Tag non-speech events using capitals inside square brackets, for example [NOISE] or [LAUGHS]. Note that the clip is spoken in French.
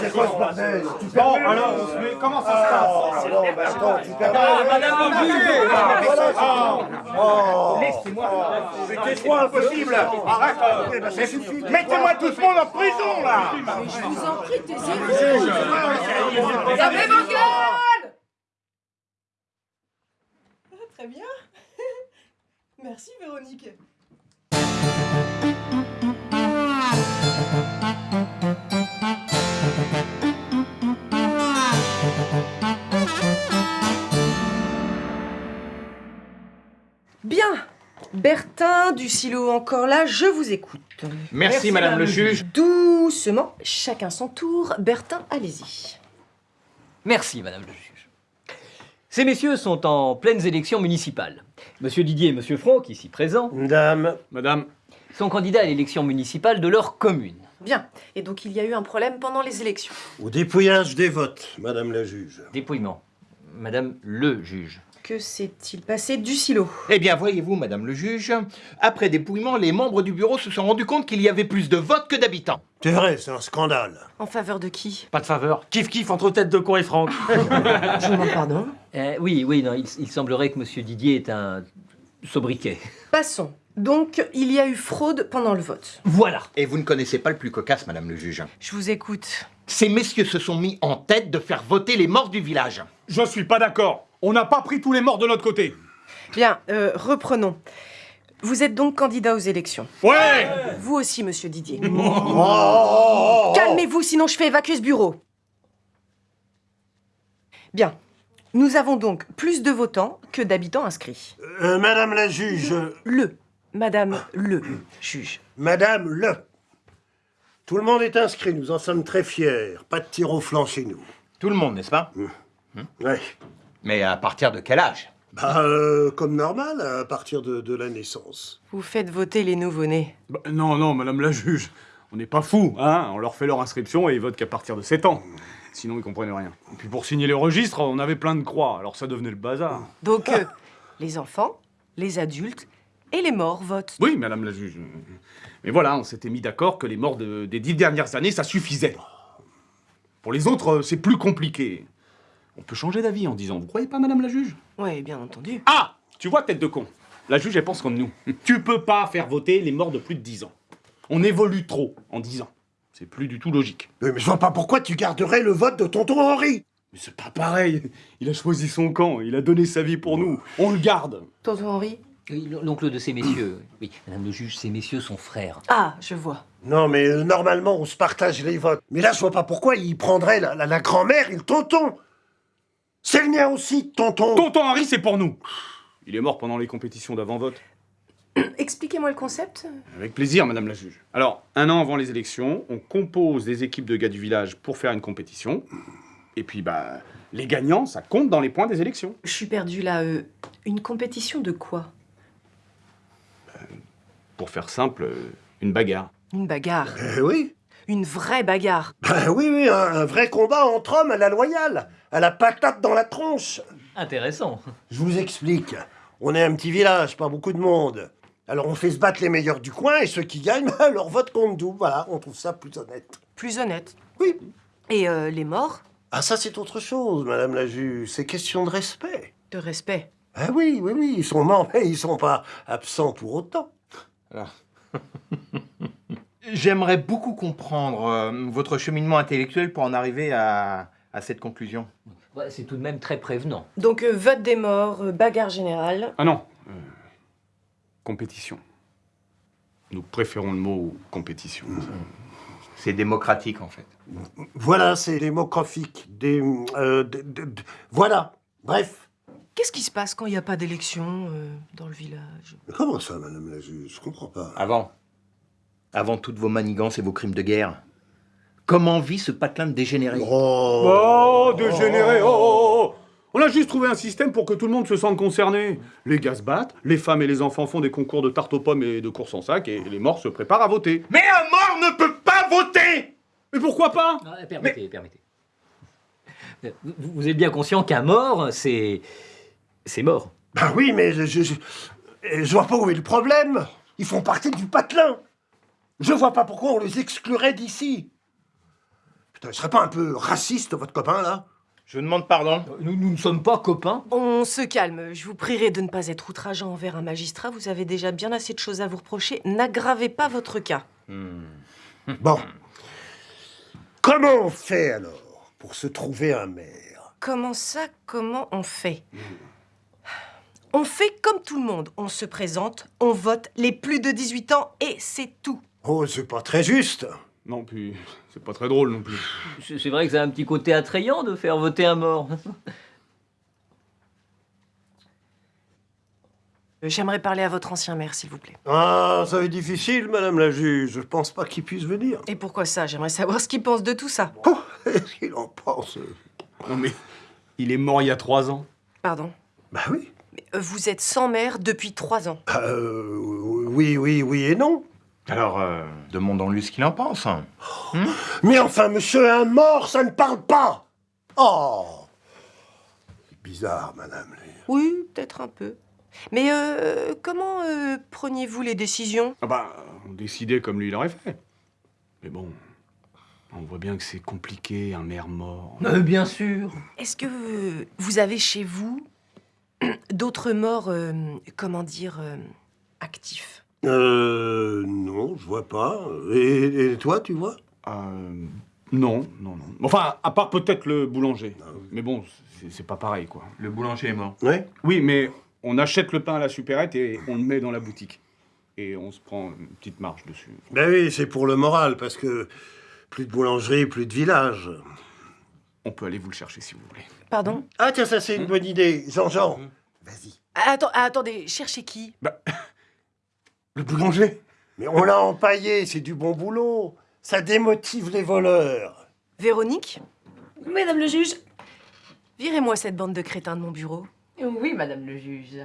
C'est quoi ce bordel Bon, alors, mais comment ça se passe Ah, non, mais attends, tu permets... Madame le juge Oh Mais tais-toi, impossible. Arrête. Euh, Mettez-moi tout ce monde en prison, là. Je vous en prie, taisez-vous. Fermez vos gueules. Ah, Très bien. [LAUGHS] Merci Véronique. Bien. Bertin du silo encore là, je vous écoute. Merci, Madame le juge. Doucement, chacun son tour. Bertin, allez-y. Merci, Madame le juge. Ces messieurs sont en pleines élections municipales. Monsieur Didier et Monsieur Franck, ici présents, Dame, Madame, sont candidats à l'élection municipale de leur commune. Bien. Et donc il y a eu un problème pendant les élections. au dépouillage des votes, Madame la juge. Dépouillement. Madame le juge. Que s'est-il passé du silo? Eh bien, voyez-vous, Madame le juge, après dépouillement, les membres du bureau se sont rendus compte qu'il y avait plus de votes que d'habitants. C'est vrai, c'est un scandale. En faveur de qui? Pas de faveur. Kiff kiff entre tête de con et Franck. [LAUGHS] Je vous demande pardon? Euh, oui, oui, non, il, il semblerait que Monsieur Didier est un sobriquet. Passons. Donc, il y a eu fraude pendant le vote. Voilà. Et vous ne connaissez pas le plus cocasse, Madame le juge. Je vous écoute. Ces messieurs se sont mis en tête de faire voter les morts du village. Je suis pas d'accord. On n'a pas pris tous les morts de notre côté. Bien, euh, reprenons. Vous êtes donc candidat aux élections. Ouais Vous aussi, monsieur Didier. Oh. Calmez-vous, sinon je fais évacuer ce bureau. Bien. Nous avons donc plus de votants que d'habitants inscrits. Euh, Madame la juge, Le. Madame le juge. Madame le. Tout le monde est inscrit, nous en sommes très fiers. Pas de tir au flanc chez nous. Tout le monde, n'est-ce pas Ouais. Mais à partir de quel âge Bah, euh, comme normal, à partir de, de la naissance. Vous faites voter les nouveau-nés. Bah, Non, non, Madame la juge. On n'est pas fous, hein On leur fait leur inscription et ils votent qu'à partir de 7 ans. Sinon, ils comprennent rien. Et puis pour signer les registres, on avait plein de croix, alors ça devenait le bazar. Donc, euh, les enfants, les adultes et les morts votent. Oui, Madame la juge. Mais voilà, on s'était mis d'accord que les morts de- des dix dernières années, ça suffisait. Pour les autres, euh, c'est plus compliqué. On peut changer d'avis en disant, vous croyez pas, Madame la juge? Oui, bien entendu. Ah Tu vois, tête de con. La juge, elle pense comme nous. Tu peux pas faire voter les morts de plus de 10 ans. On évolue trop en 10 ans. C'est plus du tout logique. Euh, Mais je vois pas pourquoi tu garderais le vote de tonton Henri. Mais c'est pas pareil. Il a choisi son camp, il a donné sa vie pour nous. On le garde. Tonton Henri L'oncle de ces messieurs. Oui, Madame le juge, ces messieurs sont frères. Ah, je vois. Non, mais euh, normalement, on se partage les votes. Mais là, je vois pas pourquoi il prendrait la, la- la grand-mère et le tonton. C'est le mien aussi, tonton. Tonton Henri, c'est pour nous. Il est mort pendant les compétitions d'avant-vote. Expliquez-moi le concept. Avec plaisir, Madame la juge. Alors, un an avant les élections, on compose des équipes de gars du village pour faire une compétition. Et puis, bah, les gagnants, ça compte dans les points des élections. Je suis perdue là. euh, une compétition de quoi? Pour faire simple, euh, une bagarre. Une bagarre. Eh oui. Une vraie bagarre. Ben oui, oui, un, un vrai combat entre hommes à la loyale, à la patate dans la tronche. Intéressant. Je vous explique. On est un petit village, pas beaucoup de monde. Alors on fait se battre les meilleurs du coin et ceux qui gagnent, [LAUGHS] leur vote compte double. Voilà, on trouve ça plus honnête. Plus honnête. Oui. Et euh, les morts? Ah ça c'est autre chose, Madame la juge. C'est question de respect. De respect. Ah oui, oui, oui, ils sont morts, [LAUGHS] mais ils sont pas absents pour autant. [LAUGHS] J'aimerais beaucoup comprendre euh, votre cheminement intellectuel pour en arriver à, à cette conclusion. Ouais, c'est tout de même très prévenant. Donc euh, vote des morts, euh, bagarre générale. Ah non. euh, compétition. Nous préférons le mot compétition. [LAUGHS] C'est démocratique, en fait. Voilà, c'est démographique. Des, euh, de- de- de- voilà. Bref. Qu'est-ce qui se passe quand il n'y a pas d'élection euh, dans le village? Mais comment ça, Madame la juge? Je comprends pas. Avant. Avant toutes vos manigances et vos crimes de guerre. Comment vit ce patelin de dégénéré Oh, Oh, dégénéré, oh, oh, oh. On a juste trouvé un système pour que tout le monde se sente concerné. Les gars se battent, les femmes et les enfants font des concours de tarte aux pommes et de courses en sac, et les morts se préparent à voter. Mais un mort ne peut pas voter Mais pourquoi pas? Ah, permettez, permettez. Vous, vous êtes bien conscient qu'un mort, c'est. C'est mort. Ben oui, mais je, je, je, je vois pas où est le problème. Ils font partie du patelin. Je vois pas pourquoi on les exclurait d'ici. Putain, il serait pas un peu raciste, votre copain, là? Je demande pardon. Nous, nous ne sommes pas copains. On se calme. Je vous prierai de ne pas être outrageant envers un magistrat. Vous avez déjà bien assez de choses à vous reprocher. N'aggravez pas votre cas. Bon. Comment on fait, alors, pour se trouver un maire? Comment ça Comment on fait? On fait comme tout le monde. On se présente, on vote les plus de 18 ans et c'est tout. Oh, c'est pas très juste. Non, puis c'est pas très drôle non plus. C'est vrai que ça a un petit côté attrayant de faire voter un mort. Euh, J'aimerais parler à votre ancien maire, s'il vous plaît. Ah, ça va être difficile, madame la juge. Je pense pas qu'il puisse venir. Et pourquoi ça? J'aimerais savoir ce qu'il pense de tout ça. Oh, [LAUGHS] qu'est-ce qu'il en pense? Non mais, il est mort il y a trois ans. Pardon. Bah oui. Vous êtes sans maire depuis trois ans. Euh, oui, oui, oui et non. Alors, euh, demandons-lui ce qu'il en pense. Mais enfin, monsieur, un mort, ça ne parle pas Oh C'est bizarre, madame. Oui, peut-être un peu. Mais euh, comment euh, preniez-vous les décisions? Ah bah, on décidait comme lui il aurait fait. Mais bon, on voit bien que c'est compliqué, un maire mort. Euh, bien sûr. Est-ce que vous avez chez vous [CLEARS THROAT] d'autres morts, euh, comment dire, euh, actifs? Euh, non, je vois pas. Et, et toi, tu vois? Euh, non, non, non. Enfin, à part peut-être le boulanger. Mais bon, c'est- c'est pas pareil, quoi. Le boulanger est mort. Oui. Oui, mais on achète le pain à la supérette et on le met dans la boutique. Et on se prend une petite marge dessus. Ben oui, c'est pour le moral, parce que plus de boulangerie, plus de village. On peut aller vous le chercher si vous voulez. Pardon Ah tiens, ça c'est une bonne idée. Jean-Jean, vas-y. Ah, Attends, ah, Attendez, cherchez qui? [LAUGHS] Le boulanger Mais on l'a empaillé, c'est du bon boulot. Ça démotive les voleurs. Véronique? Mesdames le juge Virez-moi cette bande de crétins de mon bureau. Oui, madame le juge.